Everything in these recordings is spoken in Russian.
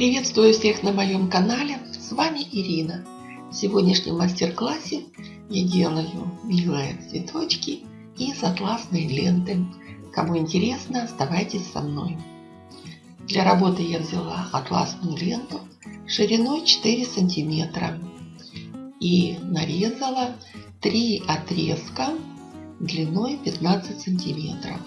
Приветствую всех на моем канале, с вами Ирина. В сегодняшнем мастер-классе я делаю милые цветочки из атласной ленты. Кому интересно, оставайтесь со мной. Для работы я взяла атласную ленту шириной 4 сантиметра и нарезала 3 отрезка длиной 15 сантиметров.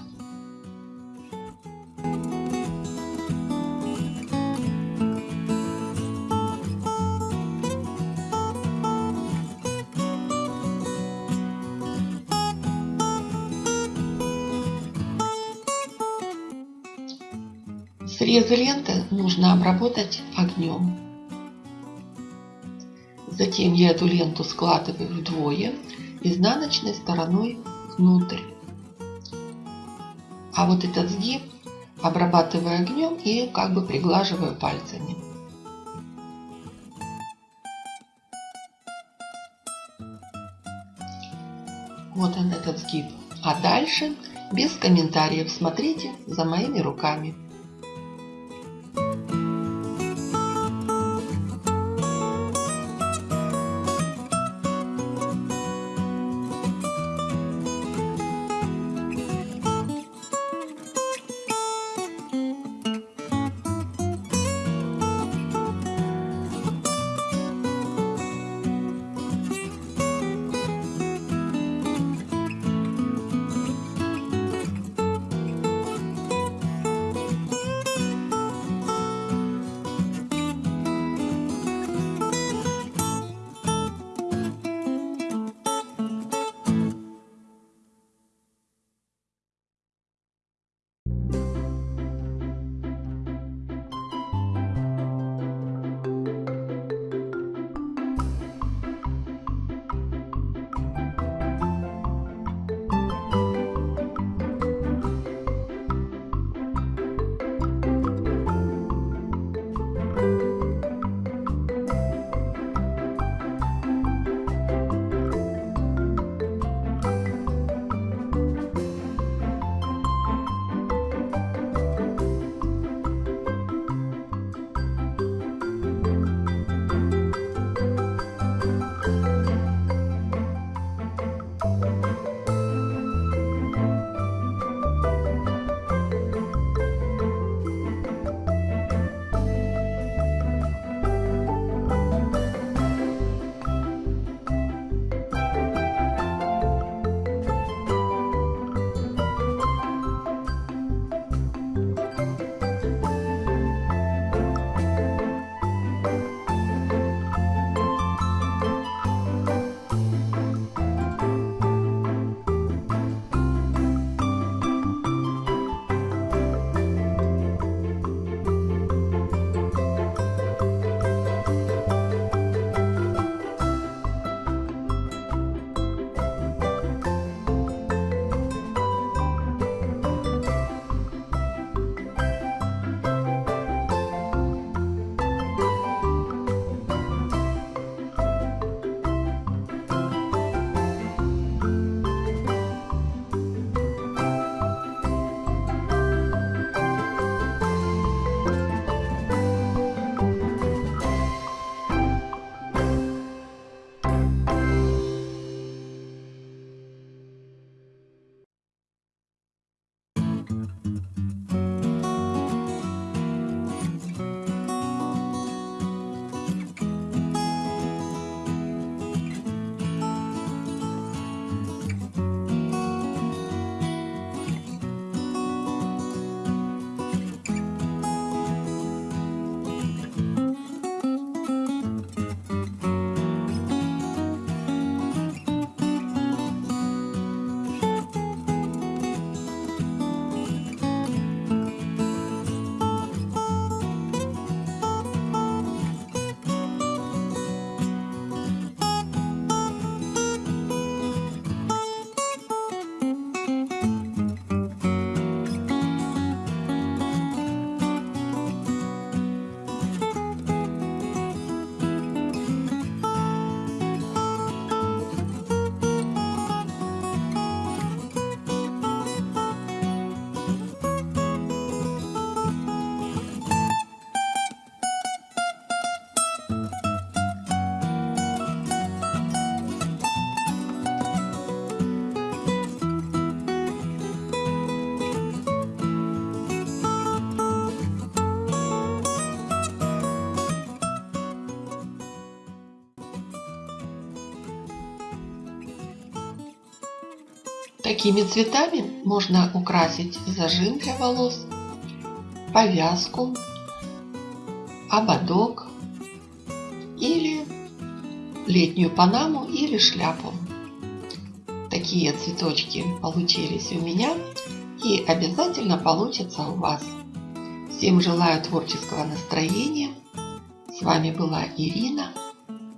Срезы ленты нужно обработать огнем. Затем я эту ленту складываю вдвое изнаночной стороной внутрь. А вот этот сгиб обрабатываю огнем и как бы приглаживаю пальцами. Вот он этот сгиб. А дальше без комментариев смотрите за моими руками. Такими цветами можно украсить зажим для волос, повязку, ободок или летнюю панаму или шляпу. Такие цветочки получились у меня и обязательно получатся у вас. Всем желаю творческого настроения. С вами была Ирина.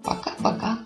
Пока-пока.